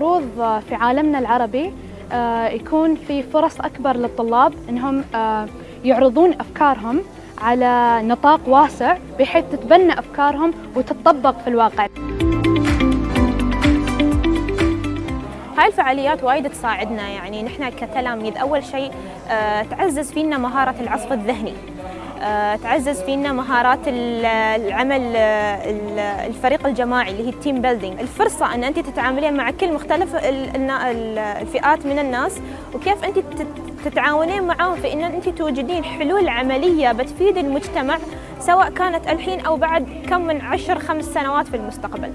في عالمنا العربي آه، يكون في فرص أكبر للطلاب أنهم آه، يعرضون أفكارهم على نطاق واسع بحيث تتبنى أفكارهم وتطبق في الواقع. هاي الفعاليات وايد تساعدنا يعني نحن كتلاميذ أول شيء آه، تعزز فينا مهارة العصف الذهني. تعزز فينا مهارات العمل آه، الفريق الجماعي اللي هي ال team building الفرصة أن أنت تتعاملين مع كل مختلف الفئات من الناس وكيف أنت تتعاونين معاهم في إن أنت توجدين حلول عملية بتفيد المجتمع سواء كانت الحين أو بعد كم من عشر خمس سنوات في المستقبل.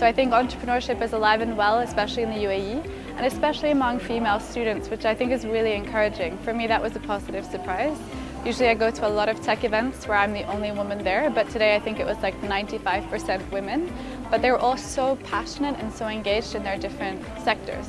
So I think entrepreneurship is alive and well, especially in the UAE, and especially among female students, which I think is really encouraging. For me, that was a positive surprise. Usually I go to a lot of tech events where I'm the only woman there, but today I think it was like 95% women. But they were all so passionate and so engaged in their different sectors.